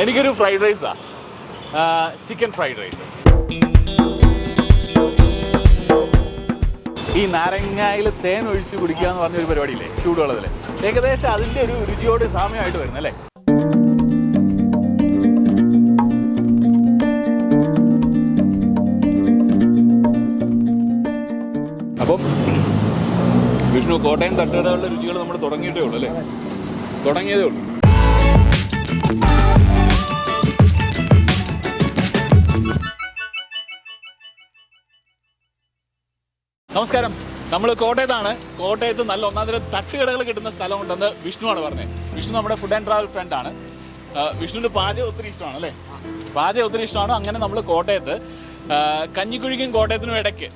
എനിക്കൊരു ഫ്രൈഡ് റൈസാ chicken fried rice ഈ നാരങ്ങയിൽ തേൻ ഒഴിച്ച് കുടിക്കുക എന്ന് പറഞ്ഞ ഒരു പരിപാടിയില്ലേ? ചൂടുവെള്ളത്തിൽ ഏകദേശം അതിന്റെ ഒരു രുചിയോട് സാമ്യമായിട്ട് വരുന്നല്ലേ അപ്പം വിഷ്ണു കോട്ടയം തട്ടുകടകളുടെ രുചികൾ നമ്മൾ തുടങ്ങിയിട്ടേ ഉള്ളൂ അല്ലേ? തുടങ്ങിയതേ ഉള്ളൂ. നമസ്കാരം. നമ്മൾ കോട്ടയത്താണ്. കോട്ടയത്ത് നല്ല ഒന്നാം തരം തട്ടുകടകൾ കിട്ടുന്ന സ്ഥലമുണ്ടെന്ന് വിഷ്ണുവാണ് പറഞ്ഞത്. വിഷ്ണു നമ്മുടെ ഫുഡ് ആൻഡ് ട്രാവൽ ഫ്രണ്ടാണ് വിഷ്ണുവിന് പാചകം ഒത്തിരി ഇഷ്ടമാണ് അല്ലേ? പാചകം ഒത്തിരി ഇഷ്ടമാണ്. അങ്ങനെ നമ്മൾ കോട്ടയത്ത് കഞ്ഞിക്കുഴിക്കും കോട്ടയത്തിനും ഇടയ്ക്ക്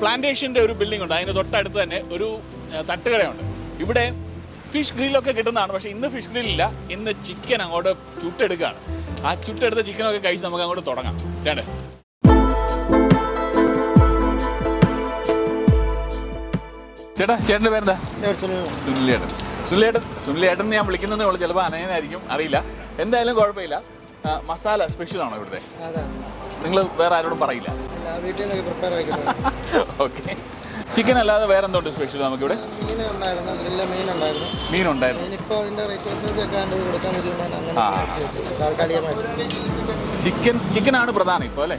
പ്ലാന്റേഷന്റെ ഒരു ബിൽഡിംഗ് ഉണ്ട്. അതിന് തൊട്ടടുത്ത് തന്നെ ഒരു തട്ടുകടയുണ്ട്. ഇവിടെ ഫിഷ് ഗ്രില്ലൊക്കെ കിട്ടുന്നതാണ്. പക്ഷേ ഇന്ന് ഫിഷ് ഗ്രില്ലില്ല ഇന്ന് ചിക്കൻ അങ്ങോട്ട് ചുട്ടെടുക്കുകയാണ്. ആ ചുട്ടെടുത്ത ചിക്കനൊക്കെ കഴിച്ച് നമുക്ക് അങ്ങോട്ട് തുടങ്ങാം. വേണ്ടേ ചേട്ടാ ചേട്ടന്റെ പേരെന്താ? സുനിലേട്ടൻ. സുനിലേട്ടൻ സുനിലേട്ടൻ ഞാൻ വിളിക്കുന്നതെന്ന് ഉള്ളൂ ചിലപ്പോൾ അനയനായിരിക്കും അറിയില്ല. എന്തായാലും കുഴപ്പമില്ല. മസാല സ്പെഷ്യൽ ആണോ ഇവിടുത്തെ? നിങ്ങൾ വേറെ ആരോടും പറയില്ല? ഓക്കെ ചിക്കൻ അല്ലാതെ വേറെ എന്തുണ്ട് സ്പെഷ്യൽ നമുക്ക് ഇവിടെ മീനുണ്ടായിരുന്നു. ചിക്കൻ ചിക്കനാണ് പ്രധാനം ഇപ്പോൾ അല്ലേ?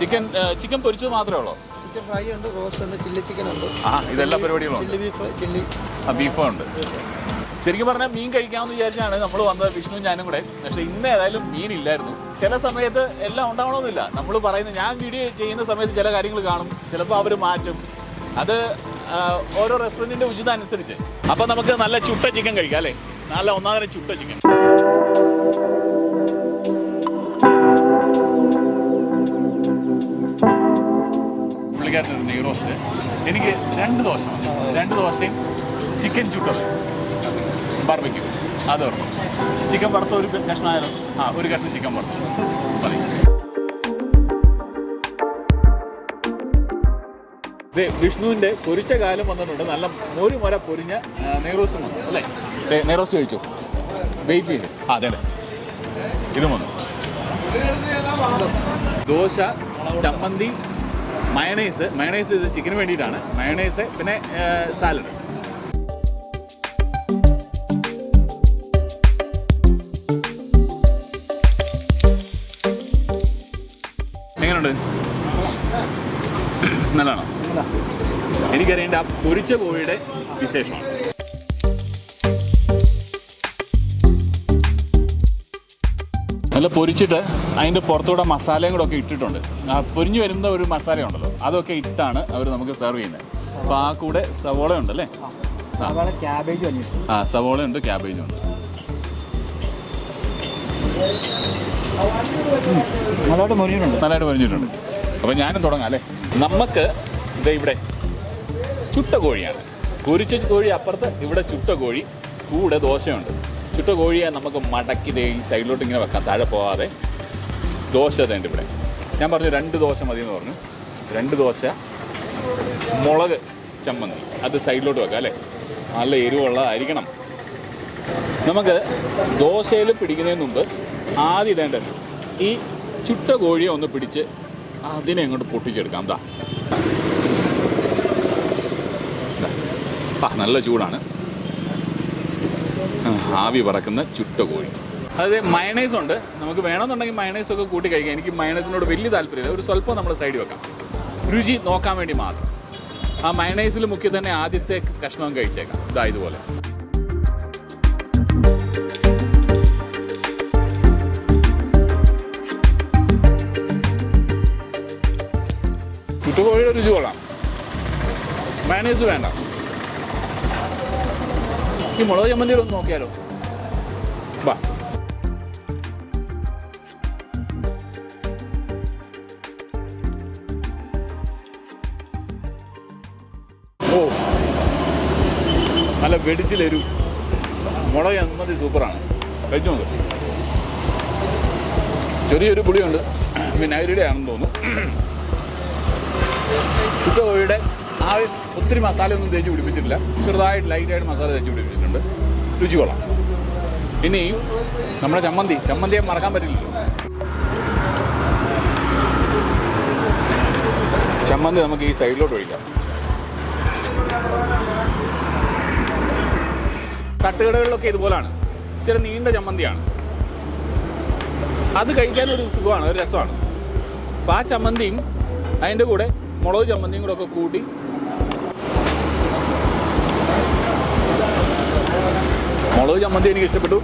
ചിക്കൻ ചിക്കൻ പൊരിച്ചത് മാത്രമേ ഉള്ളൂ? ചിക്കൻ ഫ്രൈ ഉണ്ട് റോസ്റ്റ് ഉണ്ട് ചില്ലി ചിക്കൻ ഉണ്ട്. ആ ഇതെല്ലാ പരിപാടികളും ചില്ലി ബീഫ് ചില്ലി ആ ബീഫും ഉണ്ട്. ശരിക്കും പറഞ്ഞാൽ മീൻ കഴിക്കാമെന്ന് വിചാരിച്ചാണ് നമ്മൾ വന്നത് വിഷ്ണു ഞാനും കൂടെ. പക്ഷേ ഇന്ന് ഏതായാലും മീൻ ഇല്ലായിരുന്നു. ചില സമയത്ത് എല്ലാം ഉണ്ടാവണമെന്നില്ല. നമ്മൾ പറയുന്നത് ഞാൻ വീഡിയോ ചെയ്യുന്ന സമയത്ത് ചില കാര്യങ്ങൾ കാണും. ചിലപ്പോൾ അവർ മാറ്റും. അത് ഓരോ റെസ്റ്റോറന്റിന്റെ ഉചിതം അനുസരിച്ച്. അപ്പോൾ നമുക്ക് നല്ല ചുട്ട ചിക്കൻ കഴിക്കാം അല്ലേ? നല്ല ഒന്നാമതരം ചുട്ട ചിക്കൻ. പുള്ളിക്കാരൻ നെയ്റോസ്റ്റ് എനിക്ക് രണ്ട് ദോശ രണ്ട് ദോശയും ചിക്കൻ ചുട്ടത്. ബാർബിക്യൂ അത് ഓർമ്മ. ചിക്കൻ വറുത്ത ഒരു കഷ്ണമായാലും ആ ഒരു കഷ്ണം ചിക്കൻ വറുത്തു മതി. ദേ വിഷ്ണുവിന്റെ പൊരിച്ച കാലം വന്നിട്ടുണ്ട്. നല്ല ഒരു മുര പൊരിഞ്ഞ നെയ്റോസ് വന്നു അല്ലേ? നെയ്റോസ് കഴിച്ചു? വെയിറ്റ് ചെയ്തു. ആ അതെ ഇതും വന്നു ദോശ ചമ്മന്തി മയണൈസ് മയണൈസ് ഇത് ചിക്കന് വേണ്ടിയിട്ടാണ്. മയണൈസ് പിന്നെ സാലഡ്. എങ്ങനെയുണ്ട് നല്ലതാണോ? എനിക്കറിയേണ്ട ആ പൊരിച്ച കോഴിയുടെ വിശേഷമാണ് നല്ല പൊരിച്ചിട്ട് അതിന്റെ പുറത്തൂടെ മസാലയും കൂടെ ഒക്കെ ഇട്ടിട്ടുണ്ട്. ആ പൊരിഞ്ഞു വരുന്ന ഒരു മസാല ഉണ്ടല്ലോ അതൊക്കെ ഇട്ടാണ് അവർ നമുക്ക് സെർവ് ചെയ്യുന്നത്. അപ്പോൾ ആ കൂടെ സവോള ഉണ്ടല്ലേ? ആ. സവോള ഉണ്ട് ക്യാബേജും ഉണ്ട്. നല്ലതായിട്ട് മുറിഞ്ഞിട്ടുണ്ട് നല്ലതായിട്ട് പൊരിഞ്ഞിട്ടുണ്ട് അപ്പോൾ ഞാനും തുടങ്ങാം അല്ലേ? നമുക്ക് ഇത് ഇവിടെ ചുട്ട കോഴിയാണ്. പൊരിച്ച കോഴി അപ്പുറത്ത് ഇവിടെ ചുട്ട കോഴി കൂടെ ദോശയുണ്ട്. ചുട്ട കോഴിയെ നമുക്ക് മടക്കി ദേ ഈ സൈഡിലോട്ട് ഇങ്ങനെ വെക്കാം. താഴെ പോകാതെ ദോശ തേണ്ട ഇവിടെ. ഞാൻ പറഞ്ഞു രണ്ട് ദോശ മതി എന്ന് പറഞ്ഞു. രണ്ട് ദോശ മുളക് ചമ്മന്തി. അത് സൈഡിലോട്ട് വെക്കാം അല്ലേ? നല്ല എരിവുള്ളതായിരിക്കണം. നമുക്ക് ദോശയിൽ പിടിക്കുന്നതിന് മുമ്പ് ആദ്യം ഇതേണ്ടല്ലോ ഈ ചുട്ട കോഴിയെ ഒന്ന് പിടിച്ച് അതിനെ അങ്ങോട്ട് പൊട്ടിച്ചെടുക്കാം. ദാ. നല്ല ചൂടാണ്. ആവി പറക്കുന്ന ചുട്ട കോഴി അതായത് മയണൈസ് ഉണ്ട്. നമുക്ക് വേണമെന്നുണ്ടെങ്കിൽ മയണൈസ് ഒക്കെ കൂട്ടി കഴിക്കാം. എനിക്ക് മയണൈസിനോട് വലിയ താല്പര്യമില്ല. ഒരു സ്വല്പം നമ്മൾ സൈഡിൽ വെക്കാം. രുചി നോക്കാൻ വേണ്ടി മാത്രം. ആ മയണൈസിൽ മുക്കി തന്നെ ആദ്യത്തെ കഷ്ണം കഴിച്ചേക്കാം. ഇതാ ഇതുപോലെ. ചുട്ടുകോഴിയുടെ രുചി കൊള്ളാം. മയണൈസ് വേണ്ട. ഈ മുളക് ചമ്മന്തിയുടെ ഒന്ന് നോക്കിയാലോ വാ ഓ. നല്ല വെടിച്ചിലൊരു മുളക് ചമ്മന്തി സൂപ്പറാണ്. കഴിച്ചു നോക്ക്. ചെറിയൊരു പുളിയുണ്ട്. വിനാഗിരിയുടെ ആണെന്ന് തോന്നുന്നു. ചുട്ട കോഴിയുടെ ആ ഒത്തിരി മസാലയൊന്നും തേച്ച് പിടിപ്പിച്ചിട്ടില്ല. ചെറുതായിട്ട് ലൈറ്റായിട്ട് മസാല തേച്ച് പിടിപ്പിച്ചിട്ടുണ്ട്. രുചി കൊള്ളാം ഇനി നമ്മുടെ ചമ്മന്തി. ചമ്മന്തിയെ മറക്കാൻ പറ്റില്ലല്ലോ. ചമ്മന്തി നമുക്ക് ഈ സൈഡിലോട്ട് ഒഴിക്കാം. തട്ടുകടകളിലൊക്കെ ഇതുപോലാണ്. ചില നീണ്ട ചമ്മന്തിയാണ്. അത് കഴിക്കാൻ ഒരു സുഖമാണ് ഒരു രസമാണ്. അപ്പോൾ ആ ചമ്മന്തിയും അതിന്റെ കൂടെ മുളക് ചമ്മന്തിയും കൂടെ ഒക്കെ കൂട്ടി മുളക് ചമ്മന്തി എനിക്ക് ഇഷ്ടപ്പെട്ടു.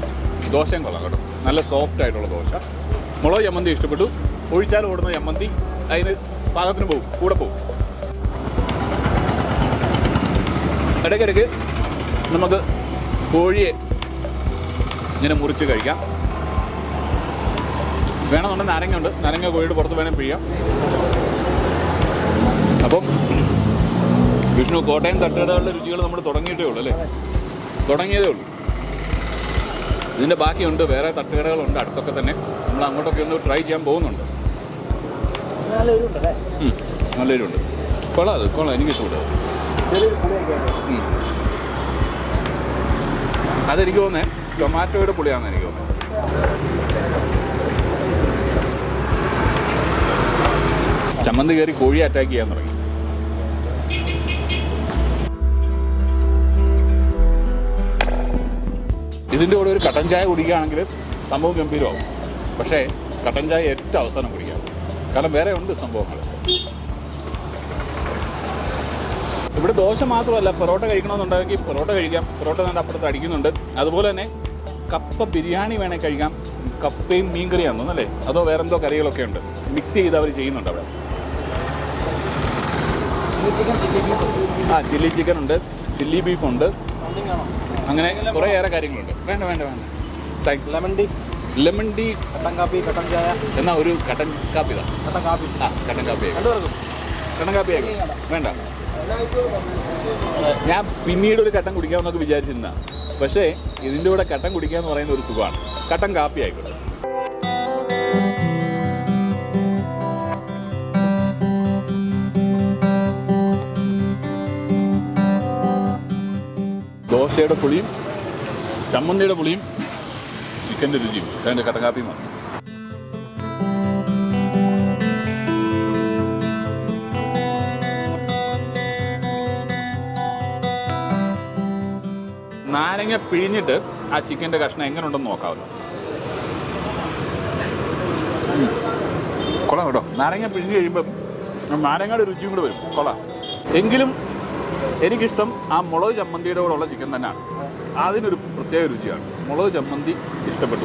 ദോശയും കൊള്ളാം കേട്ടോ. നല്ല സോഫ്റ്റ് ആയിട്ടുള്ള ദോശ. മുളക് ചമ്മന്തി ഇഷ്ടപ്പെട്ടു. ഒഴിച്ചാൽ ഓടുന്ന ചമ്മന്തി. അതിന് പാകത്തിന് പോകും കൂടെ പോകും ഇടയ്ക്കിടയ്ക്ക് നമുക്ക് കോഴിയെ ഇങ്ങനെ മുറിച്ച് കഴിക്കാം. വേണമെന്നുണ്ടെങ്കിൽ നാരങ്ങ ഉണ്ട് നാരങ്ങ കോഴിയുടെ പുറത്ത് വേണേൽ പിഴിയാം. അപ്പം വിഷ്ണു കോട്ടയം തട്ടുകടകളുടെ രുചികൾ നമ്മൾ തുടങ്ങിയിട്ടേ ഉള്ളൂ അല്ലേ? തുടങ്ങിയതേ ഉള്ളൂ. ഇതിന്റെ ബാക്കിയുണ്ട് വേറെ തട്ടുകടകളുണ്ട് അടുത്തൊക്കെ തന്നെ. നമ്മൾ അങ്ങോട്ടൊക്കെ ഒന്ന് ട്രൈ ചെയ്യാൻ പോകുന്നുണ്ട്. നല്ല എരിവുണ്ട് കൊള്ളാം അത് കൊള്ളാം എനിക്ക് ഇഷ്ടപ്പെട്ടു. ചെറിയൊരു അതെനിക്ക് തോന്നേ ടൊമാറ്റോയുടെ പുളിയാണെന്ന് എനിക്ക് തോന്നുന്നത് ചമ്മന്തി കയറി കോഴി അറ്റാക്ക് ചെയ്യാൻ തുടങ്ങി. ഇതിന്റെ കൂടെ ഒരു കട്ടൻ ചായ കുടിക്കുകയാണെങ്കിൽ സംഭവം ഗംഭീരമാകും. പക്ഷേ കട്ടൻ ചായ ഏറ്റവും അവസാനം കുടിക്കാം. കാരണം വേറെ ഉണ്ട് സംഭവങ്ങൾ. ഇവിടെ ദോശ മാത്രമല്ല പൊറോട്ട കഴിക്കണമെന്നുണ്ടെങ്കിൽ പൊറോട്ട കഴിക്കാം. പൊറോട്ട നല്ല അപ്പുറത്ത് അടിക്കുന്നുണ്ട്. അതുപോലെ തന്നെ കപ്പ ബിരിയാണി വേണേൽ കഴിക്കാം. കപ്പയും മീൻകറിയാണെന്ന് തോന്നുന്നല്ലേ അതോ വേറെ എന്തോ കറികളൊക്കെ ഉണ്ട്. മിക്സ് ചെയ്ത് അവർ ചെയ്യുന്നുണ്ട് അവിടെ. ആ ചില്ലി ചിക്കൻ ഉണ്ട്. ചില്ലി ബീഫ് ഉണ്ട് അങ്ങനെ കുറേ ഏറെ കാര്യങ്ങളുണ്ട്. വേണ്ട വേണ്ട വേണ്ട. Thanks lemon tea lemon tea കട്ടൻ കാപ്പി കട്ടൻ ചായ. എന്നാ ഒരു കട്ടൻ കാപ്പി കട്ടൻ കാപ്പി. ആ കട്ടൻ കാപ്പി. കട്ടൻ കാപ്പി. വേണ്ട. ഞാൻ പിന്നീട് ഒരു കട്ടൻ കുടിക്കാമെന്നൊക്കെ വിചാരിച്ചിരുന്ന പക്ഷേ ഇതിന്റെ കൂടെ കട്ടൻ കുടിക്കുക എന്ന് പറയുന്ന ഒരു സുഖമാണ്. കട്ടൻ കാപ്പി ആയിക്കോട്ടെ. ദോശയുടെ പുളിയും ചമ്മന്തിയുടെ പുളിയും ചിക്കന്റെ രുചിയും. അതിന്റെ കട്ടകാപ്പിയുമാണ് നാരങ്ങ പിഴിഞ്ഞിട്ട് ആ ചിക്കന്റെ കഷ്ണം എങ്ങനെ ഉണ്ടെന്ന് നോക്കാമല്ലോ. കൊള്ളാം കേട്ടോ. നാരങ്ങ പിഴിഞ്ഞ് കഴിയുമ്പം നാരങ്ങയുടെ രുചിയും കൂടെ വരും. കൊള്ളാം. എങ്കിലും എനിക്കിഷ്ടം ആ മുളക് ചമ്മന്തിയുടെ കൂടെ ഉള്ള ചിക്കൻ തന്നെയാണ്. അതിനൊരു പ്രത്യേക രുചിയാണ്. മുളക് ചമ്മന്തി ഇഷ്ടപ്പെട്ടു.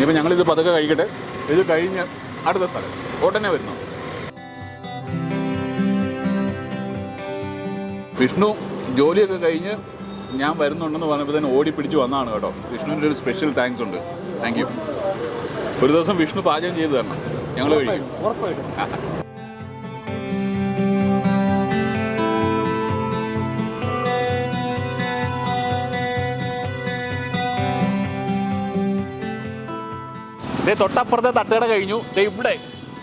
ഇപ്പം ഞങ്ങളിത് പതുക്കെ കഴിക്കട്ടെ. ഇത് കഴിഞ്ഞ് അടുത്ത സ്ഥലം. ഓട്ടനെ വരുന്നു. വിഷ്ണു ജോലിയൊക്കെ കഴിഞ്ഞ് ഞാൻ വരുന്നുണ്ടെന്ന് പറഞ്ഞപ്പോൾ തന്നെ ഓടി പിടിച്ച് വന്നതാണ് കേട്ടോ. വിഷ്ണുവിന്റെ ഒരു സ്പെഷ്യൽ താങ്ക്സ് ഉണ്ട്. താങ്ക് യു ഒരു ദിവസം വിഷ്ണു പാചകം ചെയ്ത് തരണം. ഞങ്ങൾ കഴിക്കും. ഉറപ്പായിട്ടും. ദേ തൊട്ടപ്പുറത്തെ തട്ടുകട കഴിഞ്ഞു. ദേ ഇവിടെ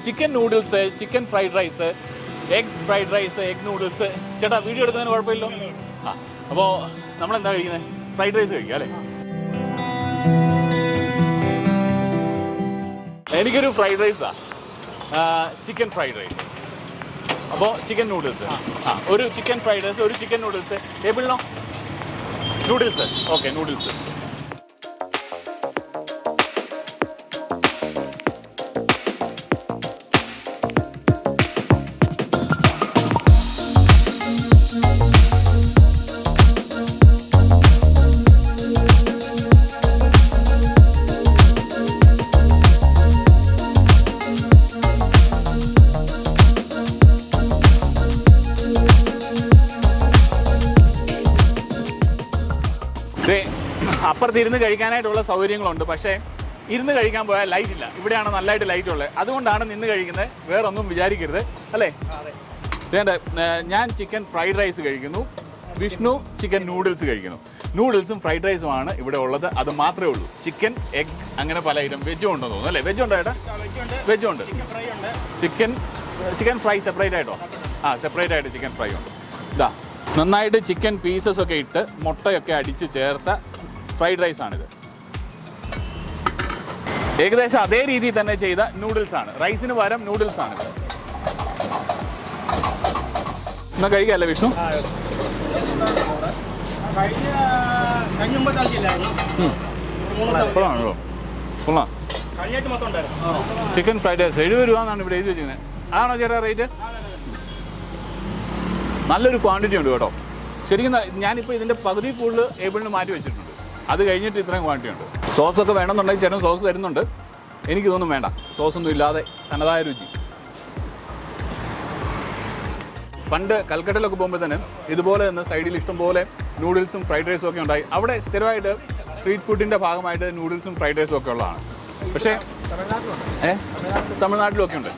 chicken noodles chicken fried rice egg fried rice egg noodles ചേട്ടാ വീഡിയോ എടുക്കുന്നതിന് കുഴപ്പമില്ലല്ലോ? ആ. അപ്പോൾ നമ്മളെന്താ കഴിക്കുന്നത് ഫ്രൈഡ് റൈസ് കഴിക്കുക അല്ലേ? എനിക്കൊരു ഫ്രൈഡ് റൈസാ. Chicken fried rice. അപ്പോൾ ചിക്കൻ നൂഡിൽസ്. ആ ഒരു ചിക്കൻ ഫ്രൈഡ് റൈസ് ഒരു ചിക്കൻ നൂഡിൽസ്. ടേബിളിനോ? നൂഡിൽസ്. Okay noodles. അപ്പുറത്ത് ഇരുന്ന് കഴിക്കാനായിട്ടുള്ള സൗകര്യങ്ങളുണ്ട്. പക്ഷേ ഇരുന്ന് കഴിക്കാൻ പോയാൽ ലൈറ്റ് ഇല്ല. ഇവിടെയാണ് നല്ലതായിട്ട് ലൈറ്റ് ഉള്ളത്. അതുകൊണ്ടാണ് നിന്ന് കഴിക്കുന്നത്. വേറൊന്നും വിചാരിക്കരുത്. അല്ലേ? വേണ്ട ഞാൻ ചിക്കൻ ഫ്രൈഡ് റൈസ് കഴിക്കുന്നു. വിഷ്ണു ചിക്കൻ നൂഡിൽസ് കഴിക്കുന്നു. നൂഡിൽസും ഫ്രൈഡ് റൈസുമാണ് ഇവിടെ ഉള്ളത്. അത് മാത്രമേ ഉള്ളൂ. ചിക്കൻ എഗ് അങ്ങനെ പല ഐറ്റം വെജും ഉണ്ടെന്ന് തോന്നുന്നു. അല്ലേ? വെജ് ഉണ്ടോ ഏട്ടാ? വെജും ഉണ്ട്. ചിക്കൻ ചിക്കൻ ഫ്രൈ സെപ്പറേറ്റ് ആയിട്ടോ? ആ സെപ്പറേറ്റ് ആയിട്ട് ചിക്കൻ ഫ്രൈ ഉണ്ട്. ഇതാ നന്നായിട്ട് ചിക്കൻ പീസസ് ഒക്കെ ഇട്ട് മുട്ടയൊക്കെ അടിച്ച് ചേർത്ത ഫ്രൈഡ് റൈസ് ആണിത് ഏകദേശം അതേ രീതിയിൽ തന്നെ ചെയ്ത നൂഡിൽസ് ആണ് റൈസിന് പകരം നൂഡിൽസ് ആണ് എന്നാ കഴിക്കല്ലേ വിഷ്ണു? എപ്പോഴാണല്ലോ കൊള്ളാം ചിക്കൻ ഫ്രൈഡ് റൈസ് എഴുപത് രൂപ എന്നാണ് ഇവിടെ എഴുതി വെച്ചിരിക്കുന്നത്. അതാണോ ചേട്ടാ റേറ്റ് നല്ലൊരു ക്വാണ്ടിറ്റി ഉണ്ട് കേട്ടോ. ശരിക്കും ഞാനിപ്പോൾ ഇതിന്റെ പകുതി കൂടുതൽ ഏബിളിന് മാറ്റി വെച്ചിട്ടുണ്ട്. അത് കഴിഞ്ഞിട്ട് ഇത്രയും ക്വാണ്ടിറ്റി ഉണ്ട്. സോസ് ഒക്കെ വേണമെന്നുണ്ടെങ്കിൽ ചേട്ടൻ സോസ് തരുന്നുണ്ട്. എനിക്കിതൊന്നും വേണ്ട. സോസ് ഒന്നും ഇല്ലാതെ തനതായ രുചി. പണ്ട് കൽക്കട്ടയിലൊക്കെ പോകുമ്പോൾ തന്നെ ഇതുപോലെ തന്നെ സൈഡിൽ ഇഷ്ടംപോലെ നൂഡിൽസും ഫ്രൈഡ് റൈസും ഒക്കെ ഉണ്ടായി. അവിടെ സ്ഥിരമായിട്ട് സ്ട്രീറ്റ് ഫുഡിന്റെ ഭാഗമായിട്ട് നൂഡിൽസും ഫ്രൈഡ് റൈസും ഒക്കെ ഉള്ളതാണ്. പക്ഷേ ഏ? തമിഴ്നാട്ടിലൊക്കെ ഉണ്ട്.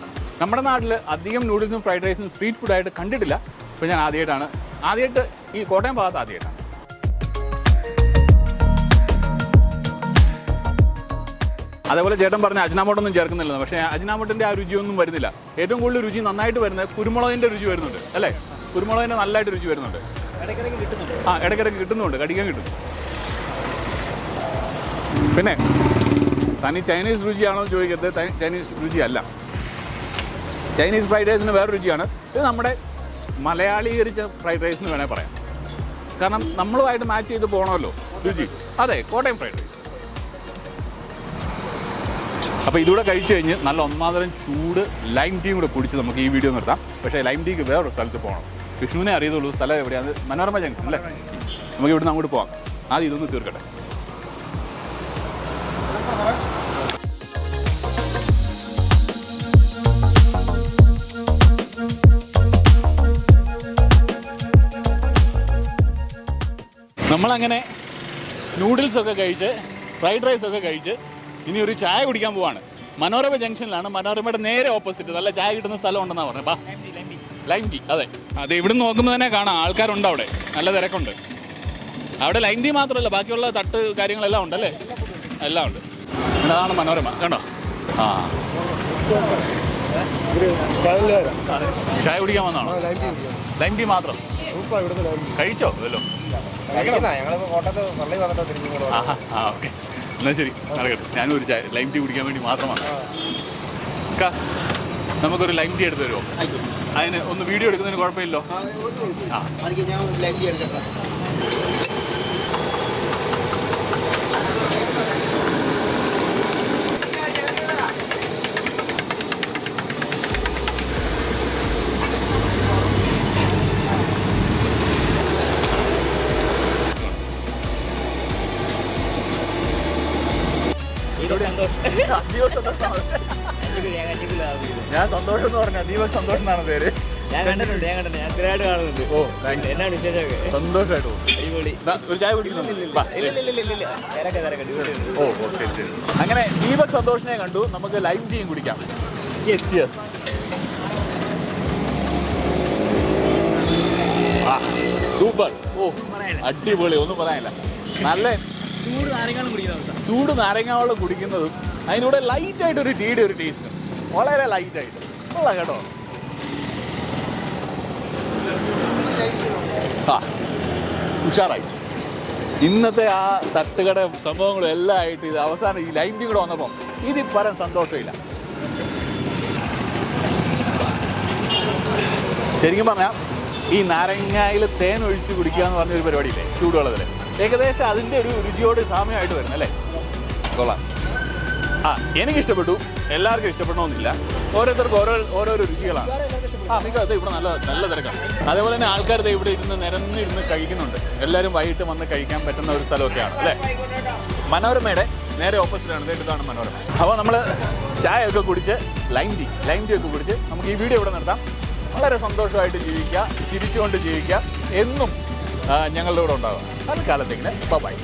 നമ്മുടെ നാട്ടിൽ അധികം നൂഡിൽസും ഫ്രൈഡ് റൈസും സ്ട്രീറ്റ് ഫുഡായിട്ട് കണ്ടിട്ടില്ല. അപ്പോൾ ഞാൻ ആദ്യമായിട്ടാണ് ആദ്യമായിട്ട് ഈ കോട്ടയം ഭാഗത്ത് ആദ്യമായിട്ടാണ് അതേപോലെ ചേട്ടൻ പറഞ്ഞ അജിനാമോട്ടൊന്നും ചേർക്കുന്നില്ല പക്ഷേ അജിനാമോട്ടിന്റെ ആ രുചിയൊന്നും വരുന്നില്ല. ഏറ്റവും കൂടുതൽ രുചി നന്നായിട്ട് വരുന്നത് കുരുമുളകിന്റെ രുചി വരുന്നുണ്ട്. അല്ലേ? കുരുമുളകിന്റെ നല്ലതായിട്ട് രുചി വരുന്നുണ്ട്. ആ ഇടയ്ക്കിടയ്ക്ക് കിട്ടുന്നുണ്ട്. കടിക്കാൻ കിട്ടും. പിന്നെ തനി ചൈനീസ് രുചിയാണോ എന്ന് ചോദിക്കരുത്. ചൈനീസ് രുചിയല്ല. ചൈനീസ് ഫ്രൈഡ് റൈസിന് വേറെ രുചിയാണ്. ഇത് നമ്മുടെ മലയാളീകരിച്ച ഫ്രൈഡ് റൈസ് എന്ന് വേണേൽ പറയാം. കാരണം നമ്മളുമായിട്ട് മാച്ച് ചെയ്ത് പോകണമല്ലോ രുചി. അതെ കോട്ടയം ഫ്രൈഡ് റൈസ്. അപ്പോൾ ഇതുകൂടെ കഴിച്ചു കഴിഞ്ഞ് നല്ല ഒന്നാന്തരം ചൂട് ലൈം ടീ കൂടെ കുടിച്ച് നമുക്ക് ഈ വീഡിയോ നിർത്താം. പക്ഷേ ലൈം ടീക്ക് വേറൊരു സ്ഥലത്ത് പോകണം. വിഷ്ണുവിനെ അറിയത്തുള്ളൂ സ്ഥലം എവിടെയാണ് മനോരമ ജംഗ്ഷൻ അല്ലേ? നമുക്ക് ഇവിടുന്ന് അങ്ങോട്ട് പോകാം ആദ്യം ഇതൊന്ന് തീർക്കട്ടെ. നമ്മളങ്ങനെ നൂഡിൽസൊക്കെ കഴിച്ച് ഫ്രൈഡ് റൈസൊക്കെ കഴിച്ച് ഇനി ഒരു ചായ കുടിക്കാൻ പോവാണ്. മനോരമ ജംഗ്ഷനിലാണ് മനോരമയുടെ നേരെ ഓപ്പോസിറ്റ് നല്ല ചായ കിട്ടുന്ന സ്ഥലം ഉണ്ടെന്നാണ് പറഞ്ഞത്. ബാ. ലൈം ടീ അതെ. അതെ ഇവിടുന്ന് നോക്കുമ്പോൾ തന്നെ കാണാം. ആൾക്കാരുണ്ട് അവിടെ. നല്ല തിരക്കുണ്ട്. അവിടെ ലൈം ടീ മാത്രമല്ല ബാക്കിയുള്ള തട്ട് കാര്യങ്ങളെല്ലാം ഉണ്ട് അല്ലേ എല്ലാം ഉണ്ട്. അതാണ് മനോരമ. കണ്ടോ? ആ. ചായ കുടിക്കാൻ വന്നാണോ ലൈം ടീ മാത്രം. കഴിച്ചോ? ഇതല്ലോ ആ ഓക്കെ. എന്നാ ശരി നടക്കട്ടെ. ഞാനും ഒരു ചായ ലൈം ടീ കുടിക്കാൻ വേണ്ടി മാത്രമാണ്. അക്ക, നമുക്കൊരു ലൈം ടീ എടുത്ത് തരുമോ അതിന് ഒന്ന് വീഡിയോ എടുക്കുന്നതിന് കുഴപ്പമില്ലല്ലോ. ആ ഞാൻ സന്തോഷം എന്ന് പറഞ്ഞ ദീപക് സന്തോഷം എന്നാണ് പേര്? ഞാൻ കണ്ടിട്ടുണ്ട് ഞാൻ കണ്ടിട്ടുണ്ട്. ഞാൻ ഗ്രേഡ് കാണുന്നുണ്ട്. ഓ താങ്ക്സ് എന്നാണ് വിശേഷമൊക്കെ? സന്തോഷമായിട്ട് അടിപൊളി. ഒരു ചായ കുടിക്കുന്നു. വാ, ഇല്ല ഇല്ല ഇല്ല ഇല്ല തിരക്കെ തിരക്കെ. അടിപൊളിയുണ്ട് ഓ ഓ ശരി ശരി. അങ്ങനെ ദീപക് സന്തോഷിനെ കണ്ടു. നമുക്ക് ലൈവ് ടീയും കുടിക്കാം. യെസ് യെസ് സൂപ്പർ ഓ അടിപൊളി. ഒന്നും പറയാനില്ല. നല്ല ചൂട് നാരങ്ങളും കുടിക്കുന്ന ചൂട് നാരങ്ങ വെള്ളം കുടിക്കുന്നതും അതിനൂടെ ലൈറ്റായിട്ട് ഒരു ടീയുടെ ഒരു ടേസ്റ്റും വളരെ ലൈറ്റ് ആയിട്ട് ഉള്ള കേട്ടോ. ആ ഉഷാറായി. ഇന്നത്തെ ആ തട്ടുകട സംഭവങ്ങളും എല്ലാം ആയിട്ട് ഇത് അവസാനം ഈ ലൈം കൂടെ വന്നപ്പം ഇതിൽ പരം സന്തോഷമില്ല. ശരിക്കും പറഞ്ഞാൽ ഈ നാരങ്ങയിൽ തേൻ ഒഴിച്ച് കുടിക്കുക എന്ന് പറഞ്ഞൊരു പരിപാടിയില്ലേ ചൂടുവെള്ളത്തിൽ ഏകദേശം അതിന്റെ ഒരു രുചിയോട് സാമ്യമായിട്ട് വരുന്നത് അല്ലേ കൊള്ളാം. ആ എനിക്ക് ഇഷ്ടപ്പെട്ടു എല്ലാവർക്കും ഇഷ്ടപ്പെടണമെന്നില്ല. ഓരോരുത്തർക്കും ഓരോ ഓരോരോ രുചികളാണ്. ആ നിങ്ങൾക്ക് അത് ഇവിടെ നല്ല നല്ല തിരക്കാണ്. അതേപോലെ തന്നെ ആൾക്കാർ ദേ ഇവിടെ ഇരുന്ന് നിരന്നിരുന്ന് കഴിക്കുന്നുണ്ട്. എല്ലാവരും വൈകിട്ട് വന്ന് കഴിക്കാൻ പറ്റുന്ന ഒരു സ്ഥലമൊക്കെയാണ് അല്ലേ? മനോരമയുടെ നേരെ ഓപ്പോസിറ്റാണ്. ഇതാണ് മനോരമ. അപ്പോൾ നമ്മൾ ചായയൊക്കെ കുടിച്ച് ലൈം ടീ ലൈം ടീ ഒക്കെ കുടിച്ച് നമുക്ക് ഈ വീഡിയോ ഇവിടെ നിർത്താം. വളരെ സന്തോഷമായിട്ട് ജീവിക്കുക ചിരിച്ചുകൊണ്ട് ജീവിക്കുക. എന്നും ഞങ്ങളുടെ കൂടെ ഉണ്ടാകും അത് കാലത്തേക്കിന് ബൈ